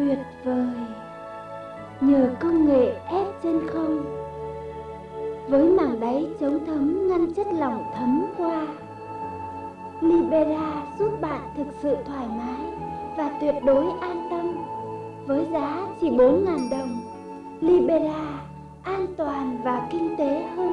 tuyệt vời. Nhờ công nghệ ép trên không, với màng đáy chống thấm ngăn chất lỏng thấm qua, Libera giúp bạn thực sự thoải mái và tuyệt đối an tâm. Với giá chỉ 4.000 đồng, Libera an toàn và kinh tế hơn